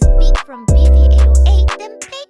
this beat from BV808, then pay